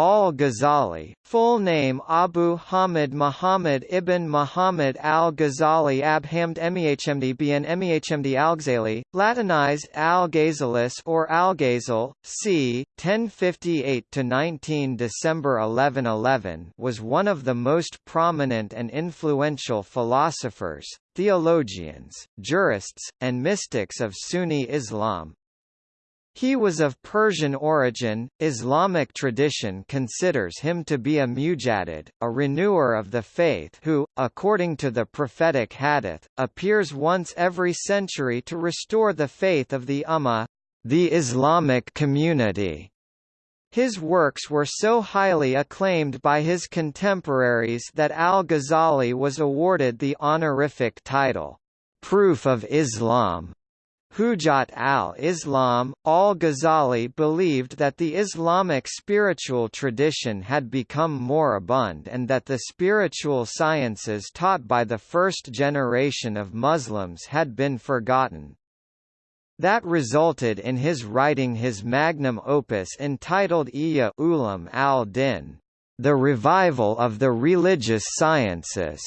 al-Ghazali, full name Abu Hamid Muhammad ibn Muhammad al-Ghazali Abhamd Mehmd bn Mehmd al-Ghazali, Latinized Algazelus or Algazel, c. 1058–19 December 1111 was one of the most prominent and influential philosophers, theologians, jurists, and mystics of Sunni Islam, he was of Persian origin. Islamic tradition considers him to be a mujaddid, a renewer of the faith who, according to the prophetic hadith, appears once every century to restore the faith of the Ummah, the Islamic community. His works were so highly acclaimed by his contemporaries that al-Ghazali was awarded the honorific title, Proof of Islam Hujat al-Islam, al-Ghazali believed that the Islamic spiritual tradition had become moribund and that the spiritual sciences taught by the first generation of Muslims had been forgotten. That resulted in his writing his magnum opus entitled Ihya Ulum al-Din, The Revival of the Religious Sciences.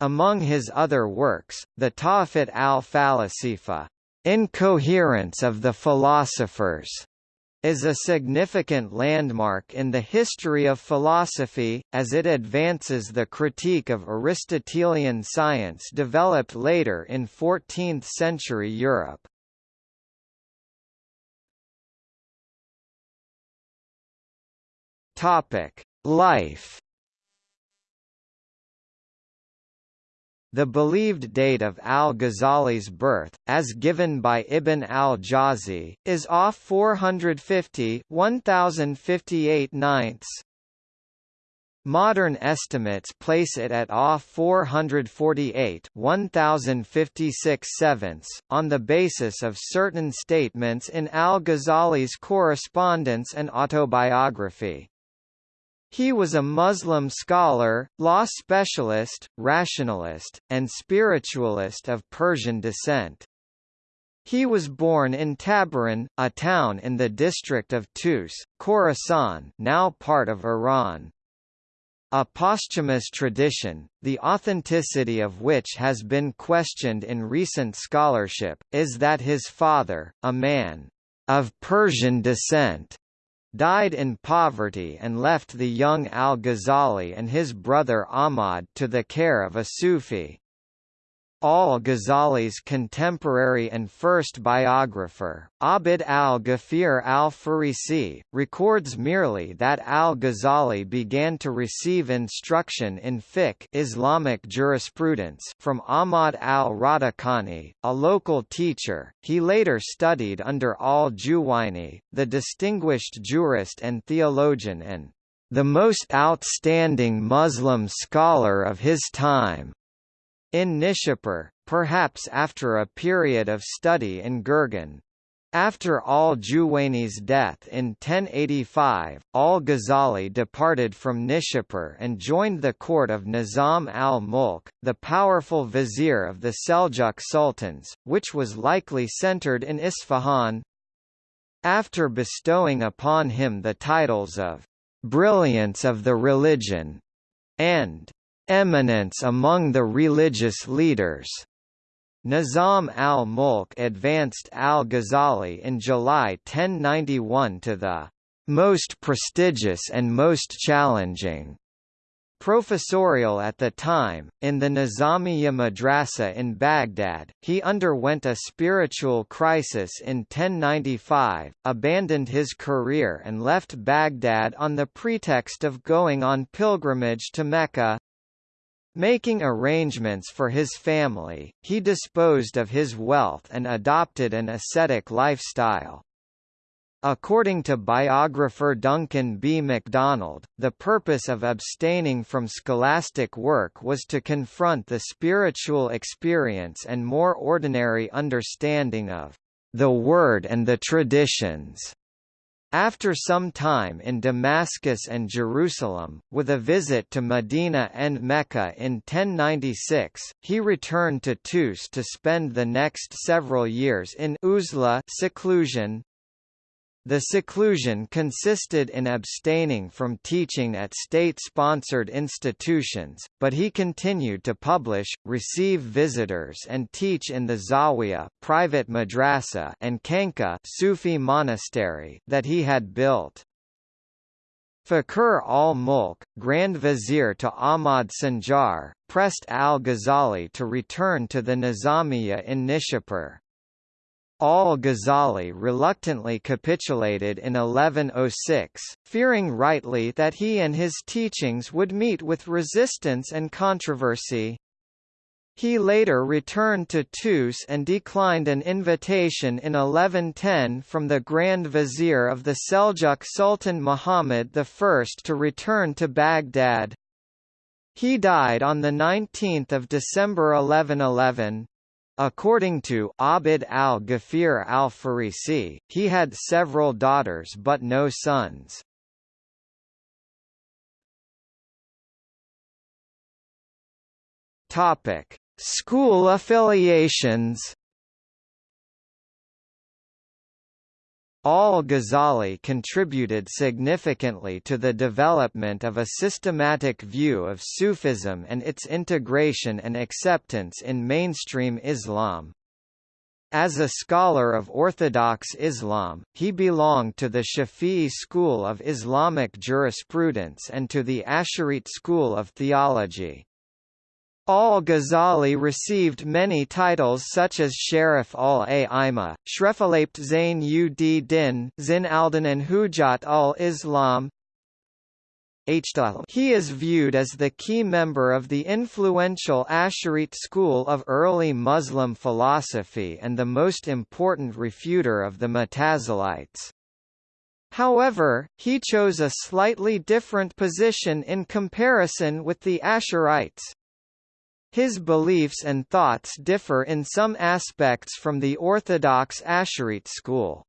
Among his other works, the Tahafut al-Falasifa, Incoherence of the Philosophers, is a significant landmark in the history of philosophy, as it advances the critique of Aristotelian science developed later in 14th-century Europe. Life The believed date of al-Ghazali's birth, as given by Ibn al-Jawzi, is off 450 1058 ninths. Modern estimates place it at off 448 1056 sevenths, on the basis of certain statements in al-Ghazali's correspondence and autobiography. He was a Muslim scholar, law specialist, rationalist, and spiritualist of Persian descent. He was born in Tabaran, a town in the district of Tus, Khorasan now part of Iran. A posthumous tradition, the authenticity of which has been questioned in recent scholarship, is that his father, a man of Persian descent, died in poverty and left the young al-Ghazali and his brother Ahmad to the care of a Sufi. Al-Ghazali's contemporary and first biographer, Abd al-Ghafir al-Farisi, records merely that al-Ghazali began to receive instruction in fiqh Islamic jurisprudence from Ahmad al-Radakani, a local teacher. He later studied under al-Juwayni, the distinguished jurist and theologian and the most outstanding Muslim scholar of his time. In Nishapur, perhaps after a period of study in Gurgan. After al-Juwayni's death in 1085, al-Ghazali departed from Nishapur and joined the court of Nizam al-Mulk, the powerful vizier of the Seljuk sultans, which was likely centered in Isfahan. After bestowing upon him the titles of «brilliance of the religion» and eminence among the religious leaders. Nizam al-Mulk advanced al-Ghazali in July 1091 to the most prestigious and most challenging professorial at the time, in the Nizamiya Madrasa in Baghdad, he underwent a spiritual crisis in 1095, abandoned his career and left Baghdad on the pretext of going on pilgrimage to Mecca. Making arrangements for his family, he disposed of his wealth and adopted an ascetic lifestyle. According to biographer Duncan B. MacDonald, the purpose of abstaining from scholastic work was to confront the spiritual experience and more ordinary understanding of the Word and the traditions. After some time in Damascus and Jerusalem, with a visit to Medina and Mecca in 1096, he returned to Tus to spend the next several years in uzla seclusion. The seclusion consisted in abstaining from teaching at state-sponsored institutions, but he continued to publish, receive visitors and teach in the Zawiya private madrasa and khanqah Sufi monastery that he had built. Fakhr al-Mulk, Grand Vizier to Ahmad Sanjar, pressed al-Ghazali to return to the Nizamiya in Nishapur. Al-Ghazali reluctantly capitulated in 1106, fearing rightly that he and his teachings would meet with resistance and controversy. He later returned to Tus and declined an invitation in 1110 from the Grand Vizier of the Seljuk Sultan Muhammad I to return to Baghdad. He died on 19 December 1111. According to Abd al-Ghafir al-Farisi, he had several daughters but no sons. Topic: School affiliations Al-Ghazali contributed significantly to the development of a systematic view of Sufism and its integration and acceptance in mainstream Islam. As a scholar of Orthodox Islam, he belonged to the Shafi'i school of Islamic jurisprudence and to the Asharite school of theology. Al-Ghazali received many titles such as Sharif al-A'imah, Shrefalapt Zain ud Din, Zin al-Din and Hujat al-Islam. He is viewed as the key member of the influential Asharite school of early Muslim philosophy and the most important refuter of the Mutazilites. However, he chose a slightly different position in comparison with the Asharites. His beliefs and thoughts differ in some aspects from the orthodox Asharite school.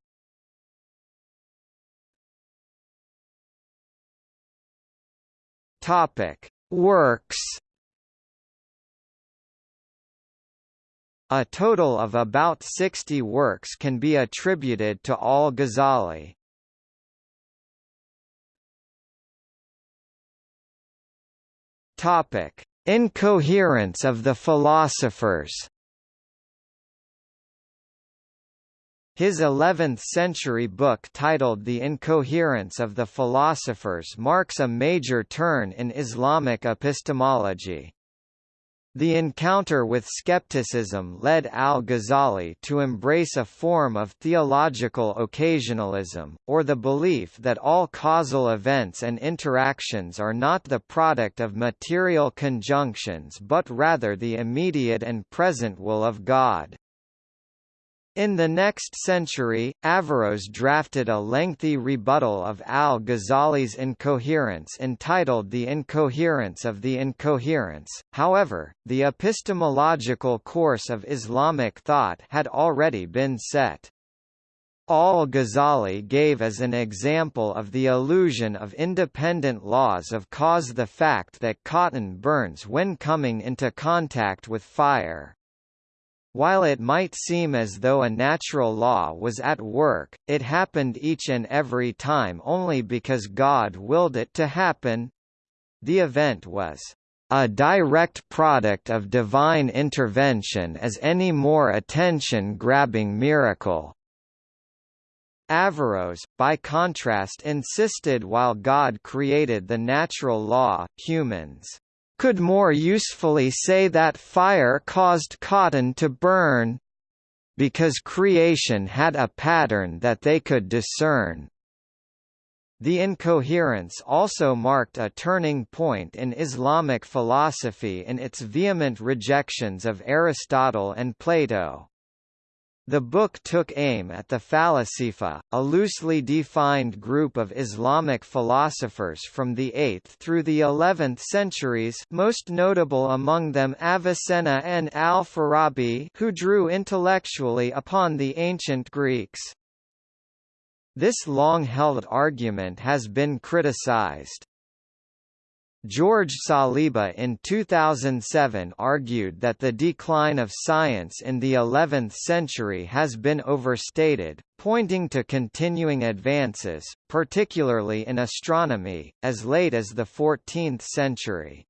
Topic: Works. A total of about 60 works can be attributed to al-Ghazali. Topic: Incoherence of the philosophers His 11th-century book titled The Incoherence of the Philosophers marks a major turn in Islamic epistemology. The encounter with skepticism led al-Ghazali to embrace a form of theological occasionalism, or the belief that all causal events and interactions are not the product of material conjunctions but rather the immediate and present will of God. In the next century, Averroes drafted a lengthy rebuttal of al-Ghazali's incoherence entitled The Incoherence of the Incoherence, however, the epistemological course of Islamic thought had already been set. Al-Ghazali gave as an example of the illusion of independent laws of cause the fact that cotton burns when coming into contact with fire. While it might seem as though a natural law was at work, it happened each and every time only because God willed it to happen. The event was a direct product of divine intervention as any more attention-grabbing miracle. Averroes, by contrast insisted while God created the natural law, humans could more usefully say that fire caused cotton to burn because creation had a pattern that they could discern. The incoherence also marked a turning point in Islamic philosophy in its vehement rejections of Aristotle and Plato. The book took aim at the Falasifa, a loosely defined group of Islamic philosophers from the 8th through the 11th centuries most notable among them Avicenna and al-Farabi who drew intellectually upon the ancient Greeks. This long-held argument has been criticized. George Saliba in 2007 argued that the decline of science in the 11th century has been overstated, pointing to continuing advances, particularly in astronomy, as late as the 14th century.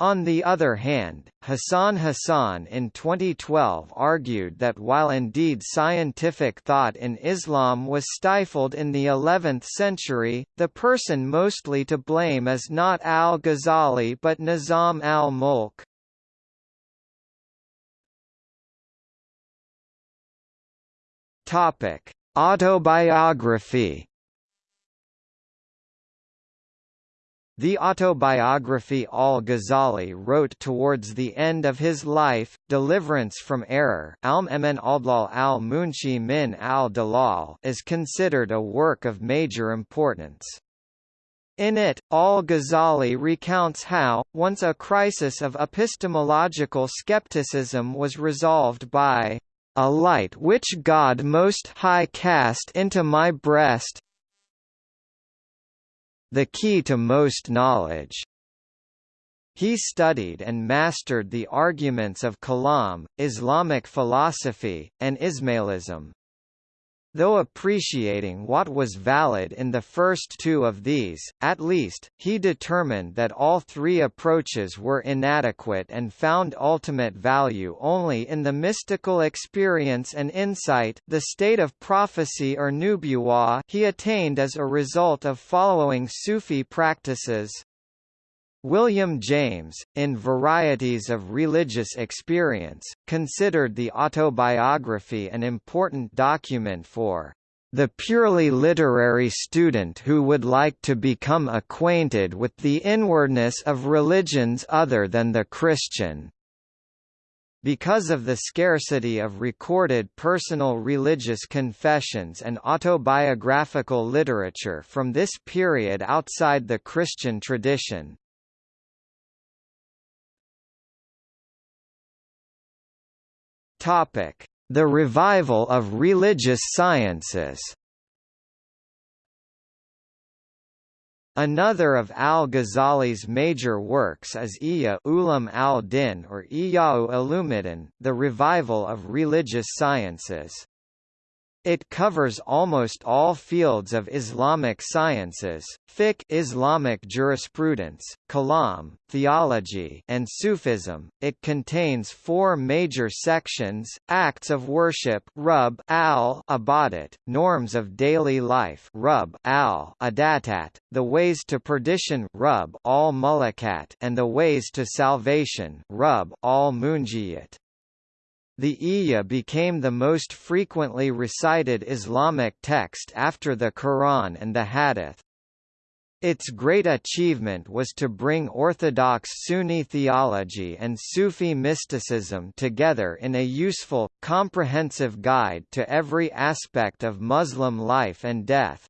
On the other hand, Hassan Hassan in 2012 argued that while indeed scientific thought in Islam was stifled in the 11th century, the person mostly to blame is not al-Ghazali but Nizam al-Mulk. Autobiography The autobiography al-Ghazali wrote towards the end of his life, Deliverance from Error al-Munqidh min al-Dalal is considered a work of major importance. In it, al-Ghazali recounts how, once a crisis of epistemological skepticism was resolved by a light which God Most High cast into my breast, the key to most knowledge. He studied and mastered the arguments of Kalam, Islamic philosophy, and Ismailism. Though appreciating what was valid in the first two of these, at least, he determined that all three approaches were inadequate and found ultimate value only in the mystical experience and insight the state of prophecy or nubuwah he attained as a result of following Sufi practices. William James, in Varieties of Religious Experience, considered the autobiography an important document for the purely literary student who would like to become acquainted with the inwardness of religions other than the Christian. Because of the scarcity of recorded personal religious confessions and autobiographical literature from this period outside the Christian tradition, Topic: The revival of religious sciences. Another of al-Ghazali's major works is Ihya Ulum al-Din or Ihya'u Ulumuddin, the revival of religious sciences. It covers almost all fields of Islamic sciences, fiqh Islamic jurisprudence, kalam, theology and Sufism. It contains four major sections: acts of worship, rub al ibadat, norms of daily life, rub al adatat, the ways to perdition, rub al mulakat, and the ways to salvation, rub al munjiyat. The Ihya became the most frequently recited Islamic text after the Quran and the Hadith. Its great achievement was to bring orthodox Sunni theology and Sufi mysticism together in a useful, comprehensive guide to every aspect of Muslim life and death.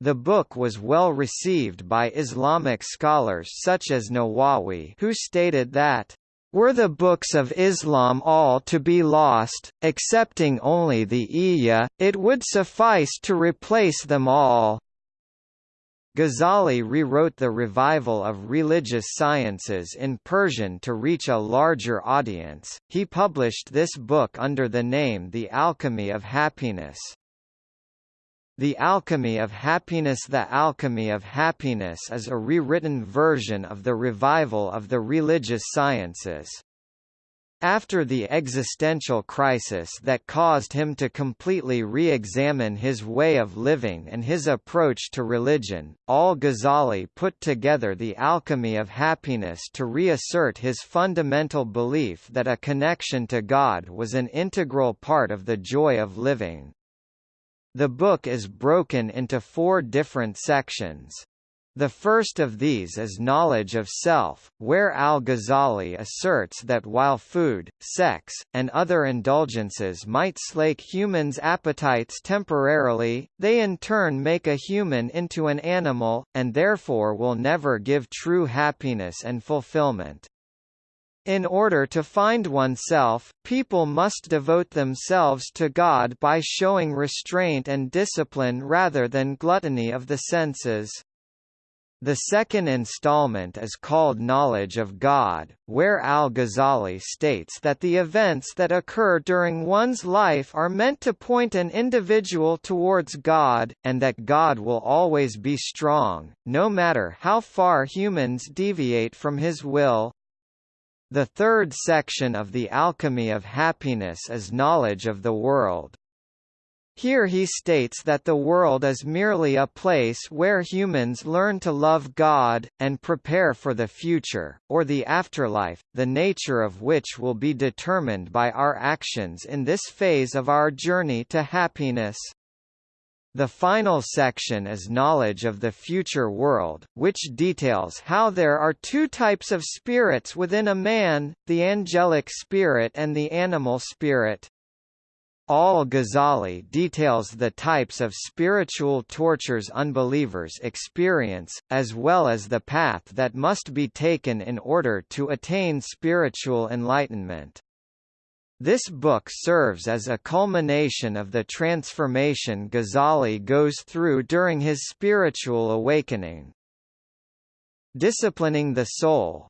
The book was well received by Islamic scholars such as Nawawi who stated that were the books of Islam all to be lost, excepting only the Ihya, it would suffice to replace them all. Ghazali rewrote the revival of religious sciences in Persian to reach a larger audience. He published this book under the name The Alchemy of Happiness. The Alchemy of Happiness The Alchemy of Happiness is a rewritten version of the revival of the religious sciences. After the existential crisis that caused him to completely re-examine his way of living and his approach to religion, al-Ghazali put together the Alchemy of Happiness to reassert his fundamental belief that a connection to God was an integral part of the joy of living. The book is broken into four different sections. The first of these is knowledge of self, where al-Ghazali asserts that while food, sex, and other indulgences might slake humans' appetites temporarily, they in turn make a human into an animal, and therefore will never give true happiness and fulfillment. In order to find oneself, people must devote themselves to God by showing restraint and discipline rather than gluttony of the senses. The second installment is called Knowledge of God, where al-Ghazali states that the events that occur during one's life are meant to point an individual towards God, and that God will always be strong, no matter how far humans deviate from his will. The third section of the Alchemy of Happiness is knowledge of the world. Here he states that the world is merely a place where humans learn to love God, and prepare for the future, or the afterlife, the nature of which will be determined by our actions in this phase of our journey to happiness. The final section is knowledge of the future world, which details how there are two types of spirits within a man, the angelic spirit and the animal spirit. Al-Ghazali details the types of spiritual tortures unbelievers experience, as well as the path that must be taken in order to attain spiritual enlightenment. This book serves as a culmination of the transformation Ghazali goes through during his spiritual awakening. Disciplining the Soul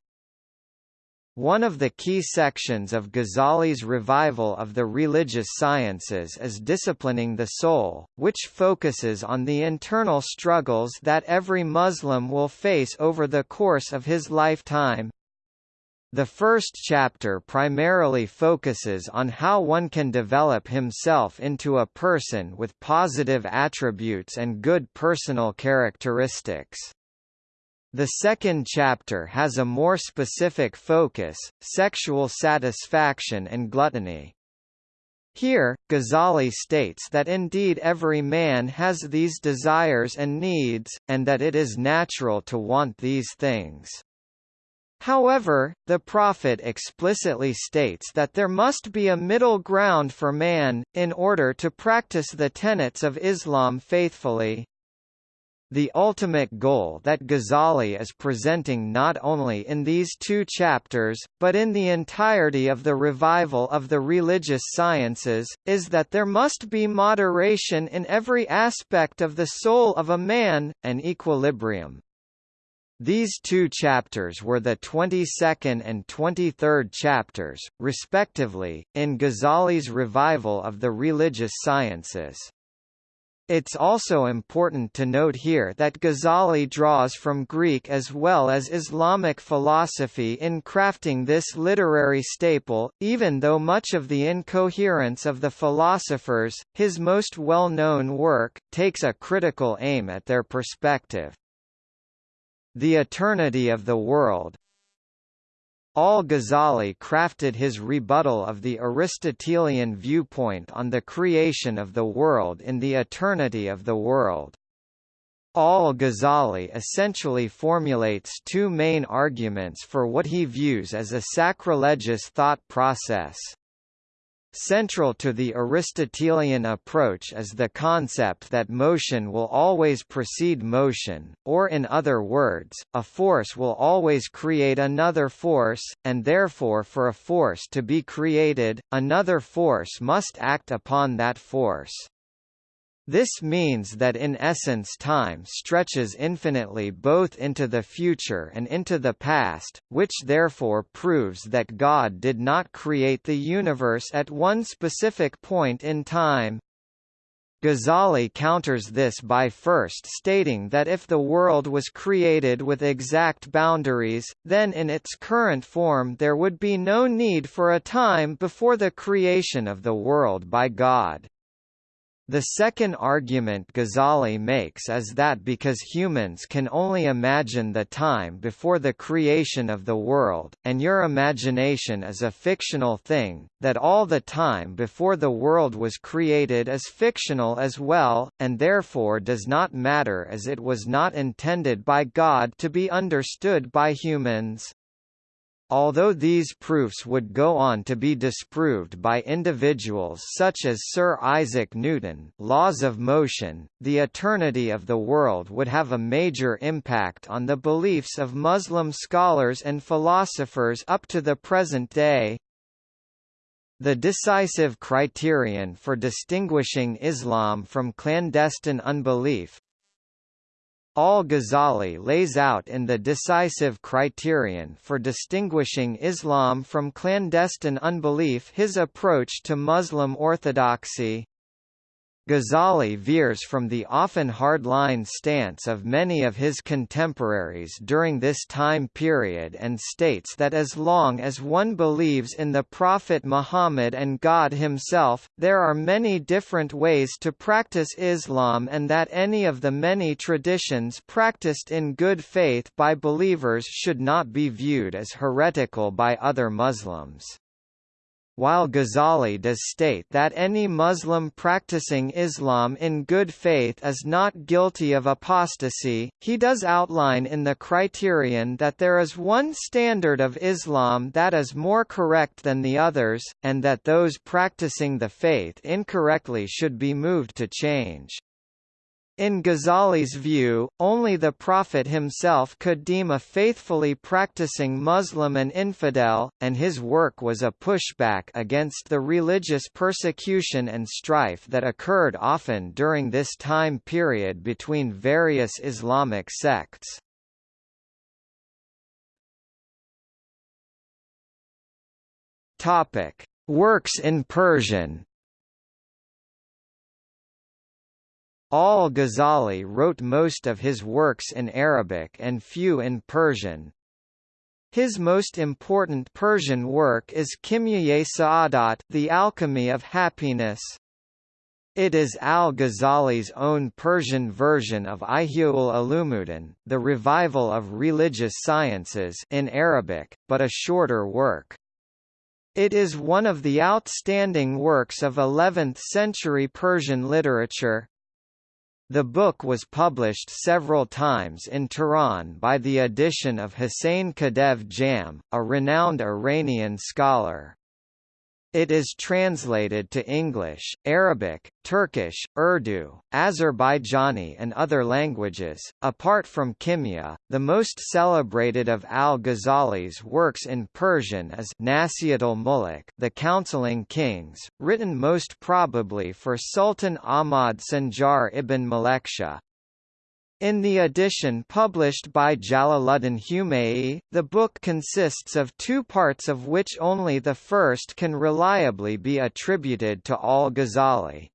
one of the key sections of Ghazali's revival of the religious sciences is disciplining the soul, which focuses on the internal struggles that every Muslim will face over the course of his lifetime. The first chapter primarily focuses on how one can develop himself into a person with positive attributes and good personal characteristics. The second chapter has a more specific focus, sexual satisfaction and gluttony. Here, Ghazali states that indeed every man has these desires and needs, and that it is natural to want these things. However, the Prophet explicitly states that there must be a middle ground for man, in order to practice the tenets of Islam faithfully. The ultimate goal that Ghazali is presenting not only in these two chapters, but in the entirety of the revival of the religious sciences, is that there must be moderation in every aspect of the soul of a man, an equilibrium. These two chapters were the 22nd and 23rd chapters, respectively, in Ghazali's revival of the religious sciences. It's also important to note here that Ghazali draws from Greek as well as Islamic philosophy in crafting this literary staple, even though much of the incoherence of the philosophers, his most well-known work, takes a critical aim at their perspective. The Eternity of the World, Al-Ghazali crafted his rebuttal of the Aristotelian viewpoint on the creation of the world in the eternity of the world. Al-Ghazali essentially formulates two main arguments for what he views as a sacrilegious thought process. Central to the Aristotelian approach is the concept that motion will always precede motion, or in other words, a force will always create another force, and therefore for a force to be created, another force must act upon that force. This means that in essence time stretches infinitely both into the future and into the past, which therefore proves that God did not create the universe at one specific point in time. Ghazali counters this by first stating that if the world was created with exact boundaries, then in its current form there would be no need for a time before the creation of the world by God. The second argument Ghazali makes is that because humans can only imagine the time before the creation of the world, and your imagination is a fictional thing, that all the time before the world was created is fictional as well, and therefore does not matter as it was not intended by God to be understood by humans. Although these proofs would go on to be disproved by individuals such as Sir Isaac Newton laws of motion, the eternity of the world would have a major impact on the beliefs of Muslim scholars and philosophers up to the present day. The decisive criterion for distinguishing Islam from clandestine unbelief, Al-Ghazali lays out in the decisive criterion for distinguishing Islam from clandestine unbelief his approach to Muslim orthodoxy, Ghazali veers from the often hardline stance of many of his contemporaries during this time period and states that as long as one believes in the Prophet Muhammad and God himself, there are many different ways to practice Islam and that any of the many traditions practiced in good faith by believers should not be viewed as heretical by other Muslims. While Ghazali does state that any Muslim practicing Islam in good faith is not guilty of apostasy, he does outline in the criterion that there is one standard of Islam that is more correct than the others, and that those practicing the faith incorrectly should be moved to change. In Ghazali's view, only the Prophet himself could deem a faithfully practicing Muslim an infidel, and his work was a pushback against the religious persecution and strife that occurred often during this time period between various Islamic sects. Works in Persian Al-Ghazali wrote most of his works in Arabic and few in Persian. His most important Persian work is Kimya Sa'adat The Alchemy of Happiness. It is al-Ghazali's own Persian version of Ihyaul Ulumuddin, the revival of religious sciences in Arabic, but a shorter work. It is one of the outstanding works of 11th-century Persian literature. The book was published several times in Tehran by the edition of Hussein Kadev Jam, a renowned Iranian scholar. It is translated to English, Arabic, Turkish, Urdu, Azerbaijani and other languages. Apart from Kimya, the most celebrated of al-Ghazali's works in Persian is Nasihat al-Muluk, The Counseling Kings, written most probably for Sultan Ahmad Sanjar ibn Malikshah, in the edition published by Jalaluddin Humayi, the book consists of two parts of which only the first can reliably be attributed to al-Ghazali.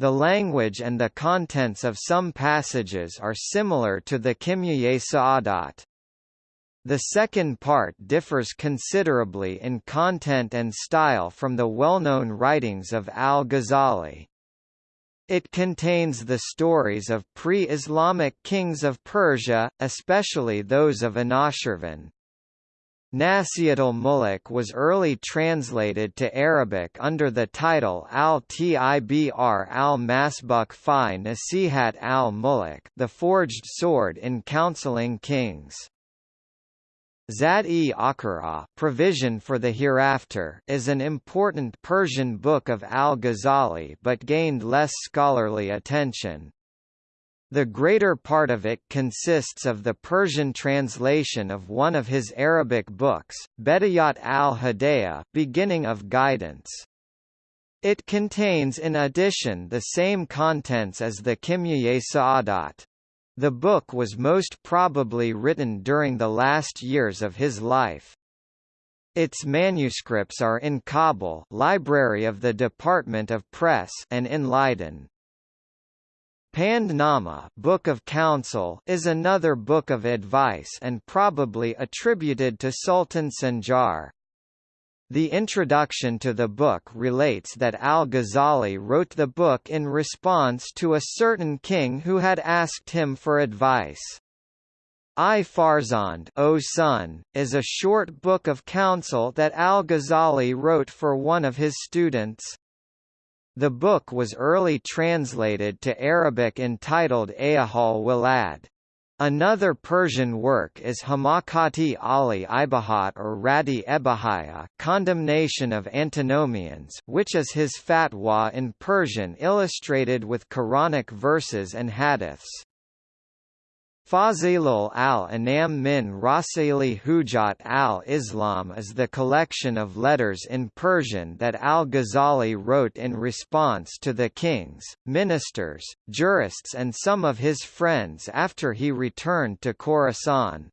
The language and the contents of some passages are similar to the Kimya Sa'adat. The second part differs considerably in content and style from the well-known writings of al-Ghazali. It contains the stories of pre-Islamic kings of Persia, especially those of Anushirvan. Nasihat al-Muluk was early translated to Arabic under the title al-Tibr al-Masbuk fi Nasihat al-Muluk the Forged Sword in Counseling Kings. Zad-e Akhira Provision for the Hereafter is an important Persian book of al-Ghazali but gained less scholarly attention. The greater part of it consists of the Persian translation of one of his Arabic books, Bedayat al-Hidayah Beginning of Guidance. It contains in addition the same contents as the Kimya Sa'adat. The book was most probably written during the last years of his life. Its manuscripts are in Kabul Library of the Department of Press and in Leiden. Pandnama Book of Counsel is another book of advice and probably attributed to Sultan Sanjar. The introduction to the book relates that al-Ghazali wrote the book in response to a certain king who had asked him for advice. I Farzand O Son, is a short book of counsel that al-Ghazali wrote for one of his students. The book was early translated to Arabic entitled Ayyuhal Walad. Another Persian work is Hamakati Ali Ibahat or Radi Ebahaya Condemnation of Antinomians which is his fatwa in Persian illustrated with Quranic verses and hadiths. Fazilul al-Anam min Rasili Hujat al-Islam is the collection of letters in Persian that al-Ghazali wrote in response to the kings, ministers, jurists and some of his friends after he returned to Khorasan.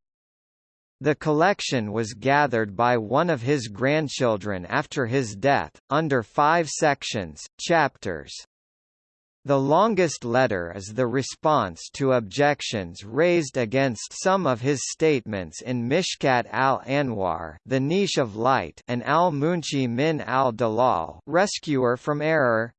The collection was gathered by one of his grandchildren after his death, under five sections, chapters. The longest letter is the response to objections raised against some of his statements in Mishkat al-Anwar the Niche of Light and al-Munqidh min al-Dalal Rescuer from Error.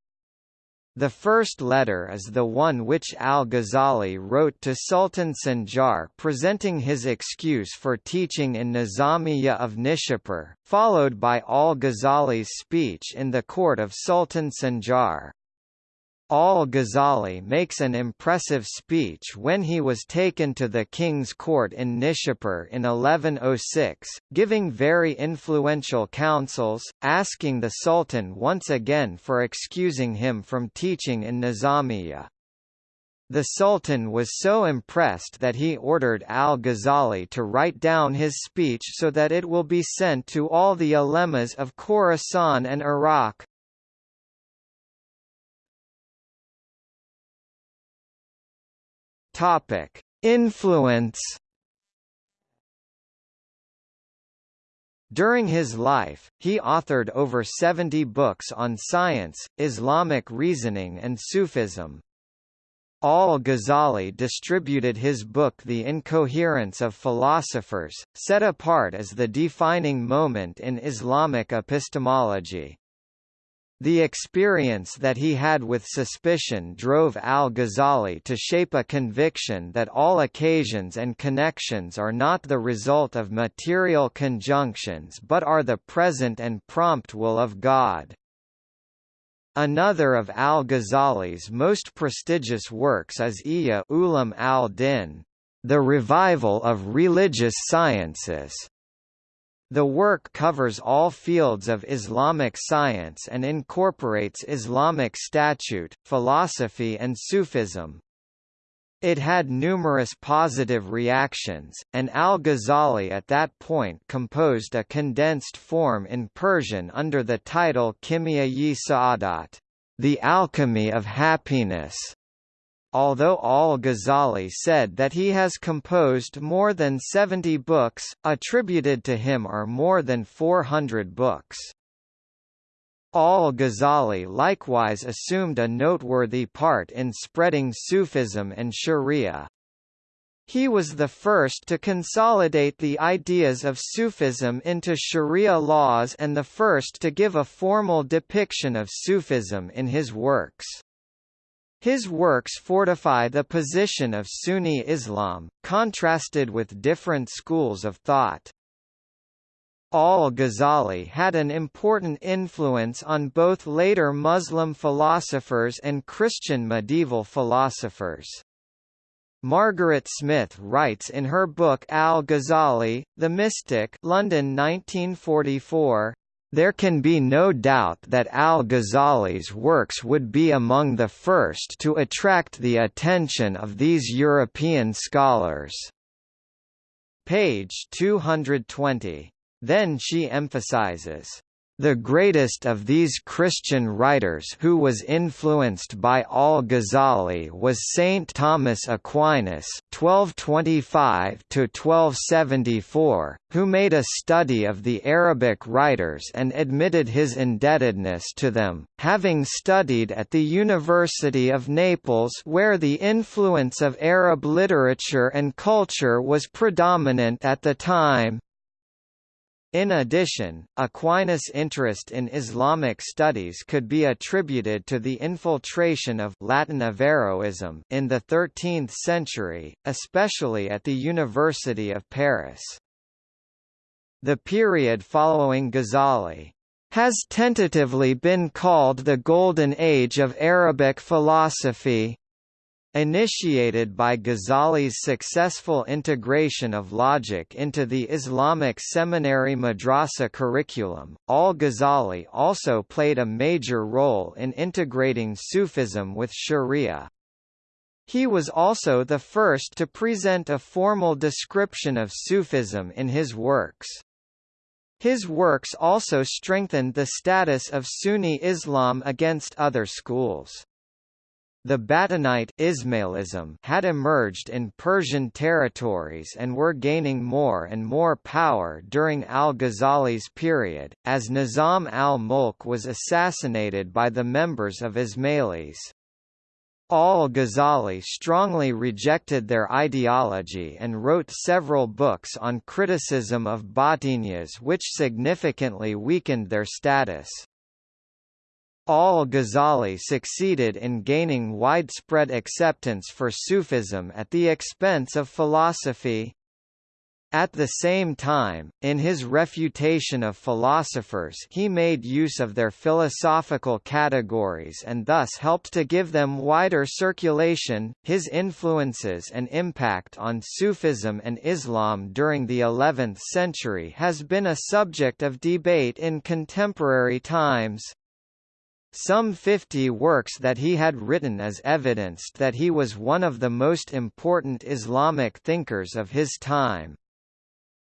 The first letter is the one which al-Ghazali wrote to Sultan Sanjar presenting his excuse for teaching in Nizamiya of Nishapur, followed by al-Ghazali's speech in the court of Sultan Sanjar. Al-Ghazali makes an impressive speech when he was taken to the king's court in Nishapur in 1106, giving very influential counsels, asking the sultan once again for excusing him from teaching in Nizamiya. The Sultan was so impressed that he ordered al-Ghazali to write down his speech so that it will be sent to all the ulemas of Khorasan and Iraq. Topic: Influence. During his life, he authored over 70 books on science, Islamic reasoning and Sufism. Al-Ghazali distributed his book The Incoherence of Philosophers, set apart as the defining moment in Islamic epistemology. The experience that he had with suspicion drove al-Ghazali to shape a conviction that all occasions and connections are not the result of material conjunctions but are the present and prompt will of God. Another of al-Ghazali's most prestigious works is Ihya Ulum al-Din, The Revival of Religious Sciences, the work covers all fields of Islamic science and incorporates Islamic statute, philosophy and Sufism. It had numerous positive reactions, and al-Ghazali at that point composed a condensed form in Persian under the title Kimya-yi Sa'adat, The Alchemy of Happiness. Although al-Ghazali said that he has composed more than 70 books, attributed to him are more than 400 books. Al-Ghazali likewise assumed a noteworthy part in spreading Sufism and Sharia. He was the first to consolidate the ideas of Sufism into Sharia laws and the first to give a formal depiction of Sufism in his works. His works fortify the position of Sunni Islam, contrasted with different schools of thought. Al-Ghazali had an important influence on both later Muslim philosophers and Christian medieval philosophers. Margaret Smith writes in her book Al-Ghazali, The Mystic London 1944, there can be no doubt that al-Ghazali's works would be among the first to attract the attention of these European scholars. Page 220. Then she emphasizes the greatest of these Christian writers who was influenced by al-Ghazali was Saint Thomas Aquinas (1225–1274), who made a study of the Arabic writers and admitted his indebtedness to them, having studied at the University of Naples where the influence of Arab literature and culture was predominant at the time. In addition, Aquinas' interest in Islamic studies could be attributed to the infiltration of Latin Averroism in the 13th century, especially at the University of Paris. The period following Ghazali has tentatively been called the Golden Age of Arabic philosophy. Initiated by Ghazali's successful integration of logic into the Islamic seminary madrasa curriculum, al-Ghazali also played a major role in integrating Sufism with Sharia. He was also the first to present a formal description of Sufism in his works. His works also strengthened the status of Sunni Islam against other schools. The Batinite Ismailism had emerged in Persian territories and were gaining more and more power during al-Ghazali's period, as Nizam al-Mulk was assassinated by the members of Ismailis. Al-Ghazali strongly rejected their ideology and wrote several books on criticism of Batiniyas which significantly weakened their status. Al-Ghazali succeeded in gaining widespread acceptance for Sufism at the expense of philosophy, at the same time, in his refutation of philosophers he made use of their philosophical categories and thus helped to give them wider circulation. His influences and impact on Sufism and Islam during the 11th century has been a subject of debate in contemporary times. Some 50 works that he had written as evidenced that he was one of the most important Islamic thinkers of his time.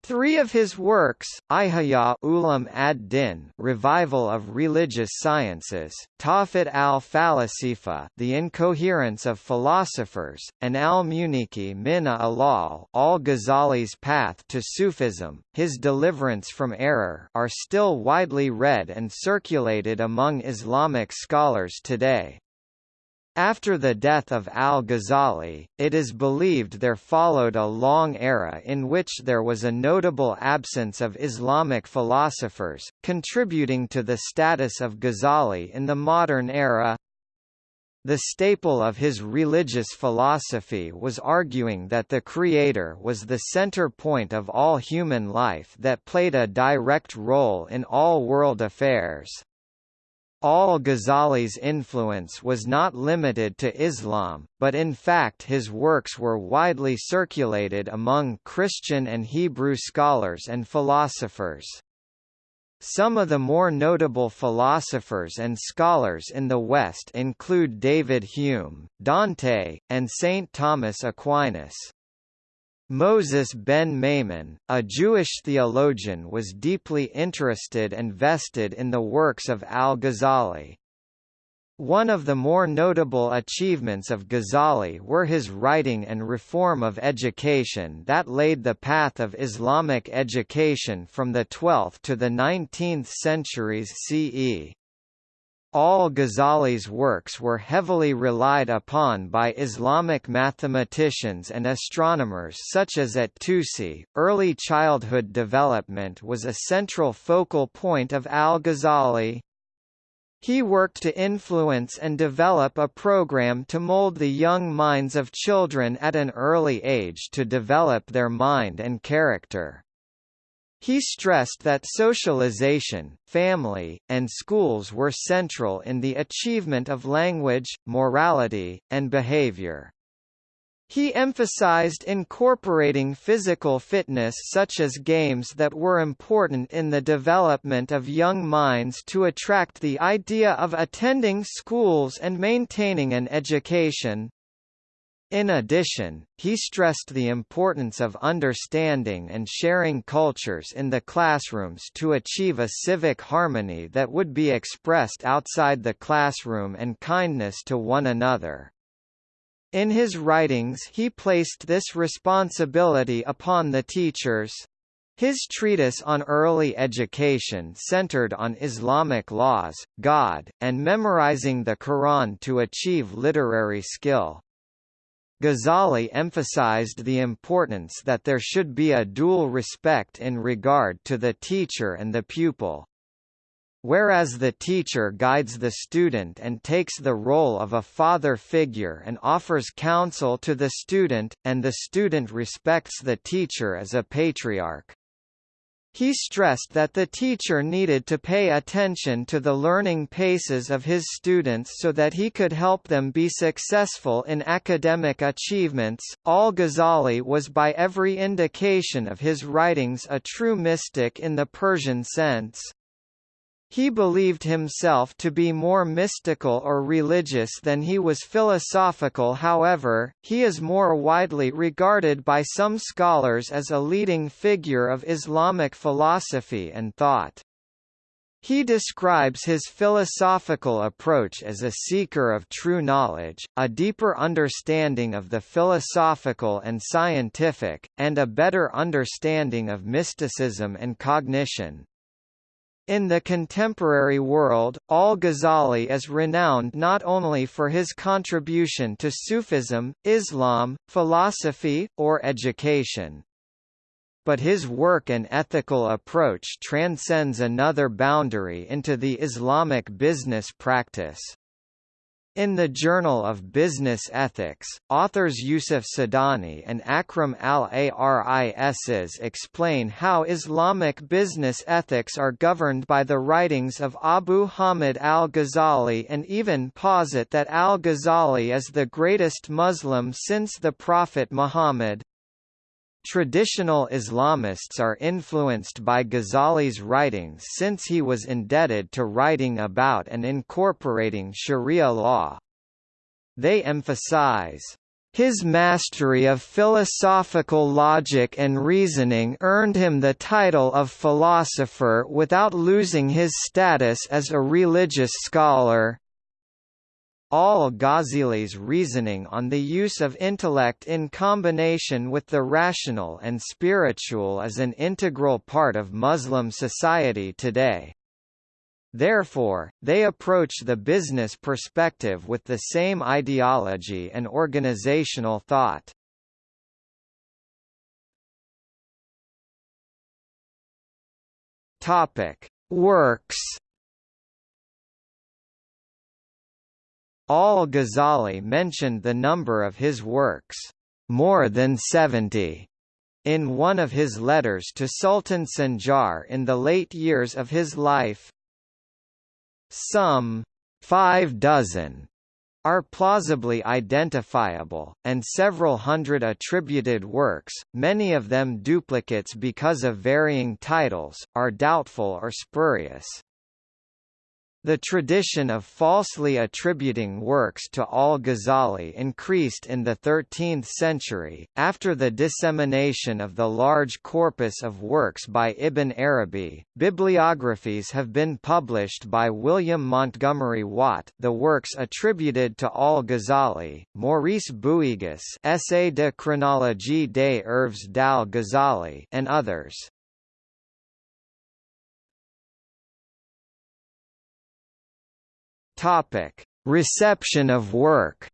Three of his works, Ihya Ulum ad-Din Revival of Religious Sciences, Tahafut al-Falasifa The Incoherence of Philosophers, and al-Munqidh min al-Dalal al-Ghazali's Path to Sufism, His Deliverance from Error are still widely read and circulated among Islamic scholars today. After the death of al-Ghazali, it is believed there followed a long era in which there was a notable absence of Islamic philosophers, contributing to the status of Ghazali in the modern era. The staple of his religious philosophy was arguing that the Creator was the center point of all human life that played a direct role in all world affairs. Al-Ghazali's influence was not limited to Islam, but in fact his works were widely circulated among Christian and Hebrew scholars and philosophers. Some of the more notable philosophers and scholars in the West include David Hume, Dante, and Saint Thomas Aquinas. Moses ben Maimon, a Jewish theologian was deeply interested and vested in the works of al-Ghazali. One of the more notable achievements of Ghazali were his writing and reform of education that laid the path of Islamic education from the 12th to the 19th centuries CE. Al-Ghazali's works were heavily relied upon by Islamic mathematicians and astronomers such as at-Tusi. Early childhood development was a central focal point of Al-Ghazali. He worked to influence and develop a program to mold the young minds of children at an early age to develop their mind and character. He stressed that socialization, family, and schools were central in the achievement of language, morality, and behavior. He emphasized incorporating physical fitness such as games that were important in the development of young minds to attract the idea of attending schools and maintaining an education. In addition, he stressed the importance of understanding and sharing cultures in the classrooms to achieve a civic harmony that would be expressed outside the classroom and kindness to one another. In his writings he placed this responsibility upon the teachers. His treatise on early education centered on Islamic laws, God, and memorizing the Quran to achieve literary skill. Ghazali emphasized the importance that there should be a dual respect in regard to the teacher and the pupil. Whereas the teacher guides the student and takes the role of a father figure and offers counsel to the student, and the student respects the teacher as a patriarch. He stressed that the teacher needed to pay attention to the learning paces of his students so that he could help them be successful in academic achievements. Al Ghazali was by every indication of his writings a true mystic in the Persian sense. He believed himself to be more mystical or religious than he was philosophical however, he is more widely regarded by some scholars as a leading figure of Islamic philosophy and thought. He describes his philosophical approach as a seeker of true knowledge, a deeper understanding of the philosophical and scientific, and a better understanding of mysticism and cognition. In the contemporary world, al-Ghazali is renowned not only for his contribution to Sufism, Islam, philosophy, or education. But his work and ethical approach transcends another boundary into the Islamic business practice. In the Journal of Business Ethics, authors Yusuf Sidani and Akram al-Aris explain how Islamic business ethics are governed by the writings of Abu Hamid al-Ghazali and even posit that al-Ghazali is the greatest Muslim since the Prophet Muhammad. Traditional Islamists are influenced by Ghazali's writings since he was indebted to writing about and incorporating Sharia law. They emphasize, his mastery of philosophical logic and reasoning earned him the title of philosopher without losing his status as a religious scholar. Al-Ghazali's reasoning on the use of intellect in combination with the rational and spiritual is an integral part of Muslim society today. Therefore, they approach the business perspective with the same ideology and organizational thought. Topic: Works Al-Ghazali mentioned the number of his works, more than 70, in one of his letters to Sultan Sanjar in the late years of his life. Some five dozen are plausibly identifiable, and several hundred attributed works, many of them duplicates because of varying titles, are doubtful or spurious. The tradition of falsely attributing works to al-Ghazali increased in the 13th century, after the dissemination of the large corpus of works by Ibn Arabi. Bibliographies have been published by William Montgomery Watt the works attributed to al-Ghazali, Maurice Bouyges Essai de chronologie des œuvres d'al-Ghazali and others. Topic: Reception of work.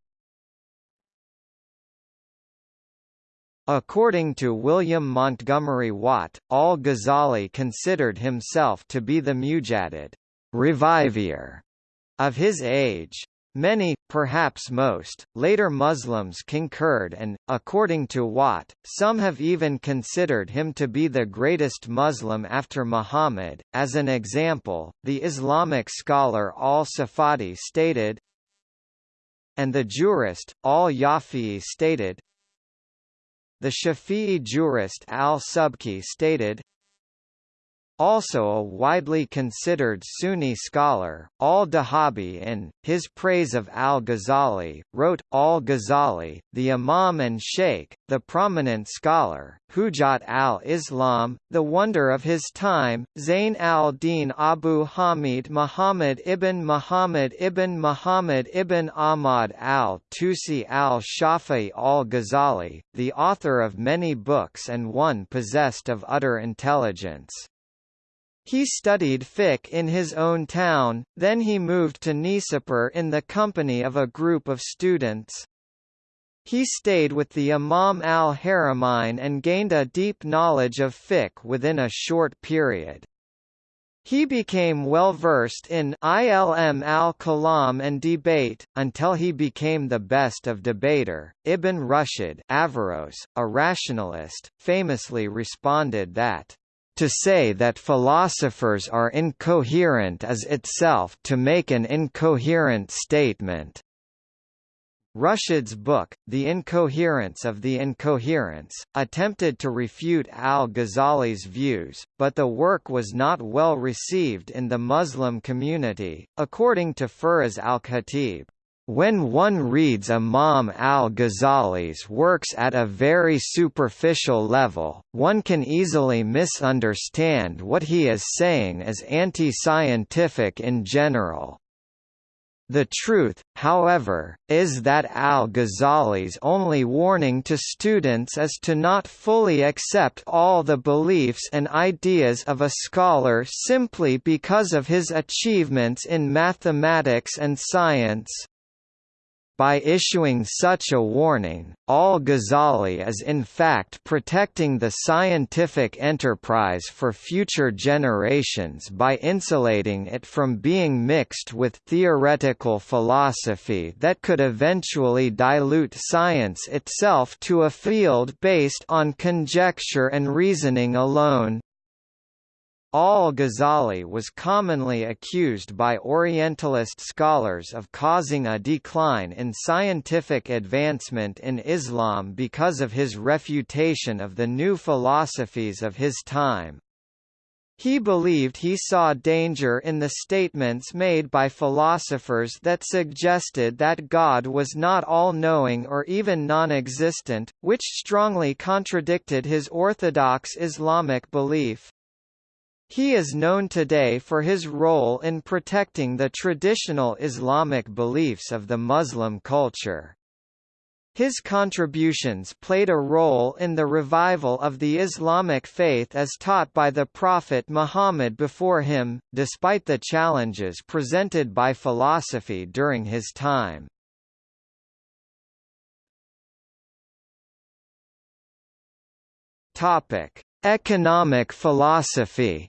According to William Montgomery Watt, al-Ghazali considered himself to be the mujaddid revivier of his age. Many, perhaps most, later Muslims concurred and, according to Watt, some have even considered him to be the greatest Muslim after Muhammad. As an example, the Islamic scholar al-Safadi stated, and the jurist, al-Yafi'i stated, the Shafi'i jurist al-Subki stated, also a widely considered Sunni scholar, al-Dhahabi in, his praise of al-Ghazali, wrote, al-Ghazali, the Imam and Sheikh, the prominent scholar, Hujjat al-Islam, the wonder of his time, Zayn al-Din Abu Hamid Muhammad ibn Muhammad ibn Muhammad ibn Ahmad al-Tusi al-Shafi'i al-Ghazali, the author of many books and one possessed of utter intelligence. He studied fiqh in his own town, then he moved to Nishapur in the company of a group of students. He stayed with the Imam al-Haramain and gained a deep knowledge of fiqh within a short period. He became well versed in ilm al-kalam and debate, until he became the best of debater. Ibn Rushd Averroes, a rationalist, famously responded that to say that philosophers are incoherent is itself to make an incoherent statement. Rushd's book, The Incoherence of the Incoherence, attempted to refute al-Ghazali's views, but the work was not well received in the Muslim community, according to Firas al-Khatib. When one reads Imam al-Ghazali's works at a very superficial level, one can easily misunderstand what he is saying as anti-scientific in general. The truth, however, is that al-Ghazali's only warning to students is to not fully accept all the beliefs and ideas of a scholar simply because of his achievements in mathematics and science. By issuing such a warning, al-Ghazali is in fact protecting the scientific enterprise for future generations by insulating it from being mixed with theoretical philosophy that could eventually dilute science itself to a field based on conjecture and reasoning alone. Al-Ghazali was commonly accused by Orientalist scholars of causing a decline in scientific advancement in Islam because of his refutation of the new philosophies of his time. He believed he saw danger in the statements made by philosophers that suggested that God was not all-knowing or even non-existent, which strongly contradicted his orthodox Islamic belief. He is known today for his role in protecting the traditional Islamic beliefs of the Muslim culture. His contributions played a role in the revival of the Islamic faith as taught by the Prophet Muhammad before him, despite the challenges presented by philosophy during his time. Economic philosophy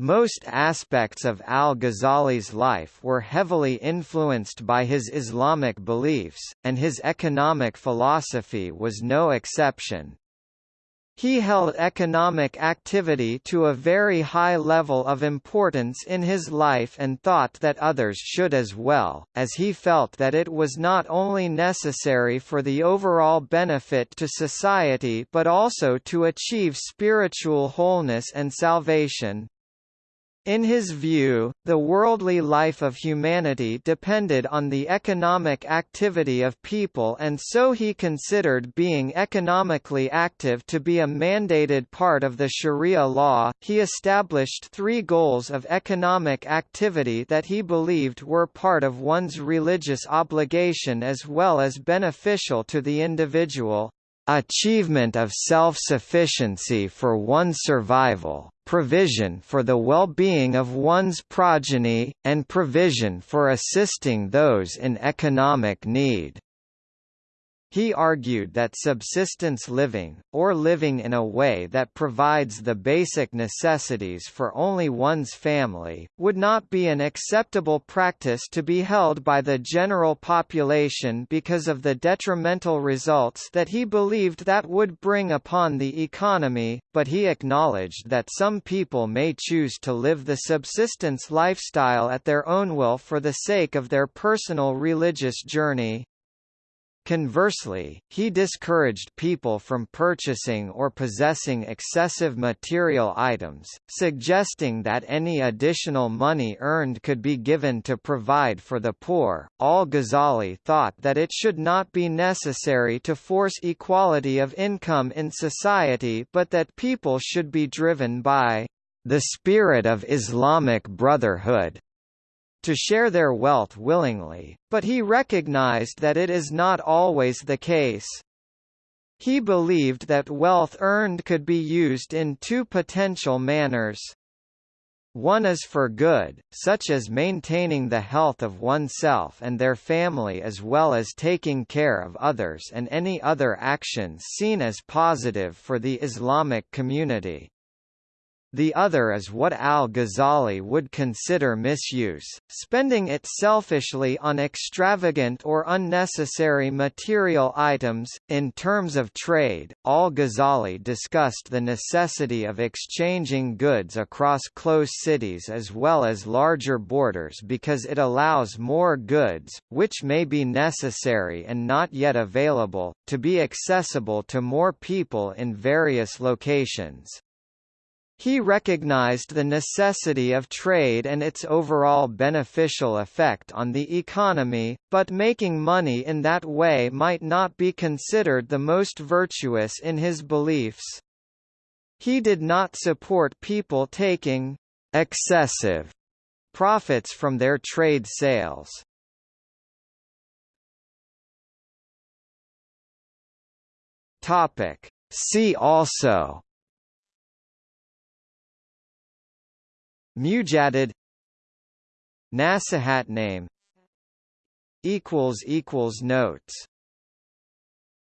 Most aspects of al-Ghazali's life were heavily influenced by his Islamic beliefs, and his economic philosophy was no exception. He held economic activity to a very high level of importance in his life and thought that others should as well, as he felt that it was not only necessary for the overall benefit to society but also to achieve spiritual wholeness and salvation. In his view, the worldly life of humanity depended on the economic activity of people and so he considered being economically active to be a mandated part of the Sharia law. He established three goals of economic activity that he believed were part of one's religious obligation as well as beneficial to the individual achievement of self-sufficiency for one's survival, provision for the well-being of one's progeny, and provision for assisting those in economic need. He argued that subsistence living, or living in a way that provides the basic necessities for only one's family, would not be an acceptable practice to be held by the general population because of the detrimental results that he believed that would bring upon the economy, but he acknowledged that some people may choose to live the subsistence lifestyle at their own will for the sake of their personal religious journey. Conversely, he discouraged people from purchasing or possessing excessive material items, suggesting that any additional money earned could be given to provide for the poor. Al Ghazali thought that it should not be necessary to force equality of income in society but that people should be driven by the spirit of Islamic brotherhood to share their wealth willingly, but he recognized that it is not always the case. He believed that wealth earned could be used in two potential manners. One is for good, such as maintaining the health of oneself and their family as well as taking care of others and any other actions seen as positive for the Islamic community. The other is what al-Ghazali would consider misuse, spending it selfishly on extravagant or unnecessary material items. In terms of trade, al-Ghazali discussed the necessity of exchanging goods across close cities as well as larger borders because it allows more goods, which may be necessary and not yet available, to be accessible to more people in various locations. He recognized the necessity of trade and its overall beneficial effect on the economy, but making money in that way might not be considered the most virtuous in his beliefs. He did not support people taking excessive profits from their trade sales. Topic. See also Mujaddid Nasihat name equals equals notes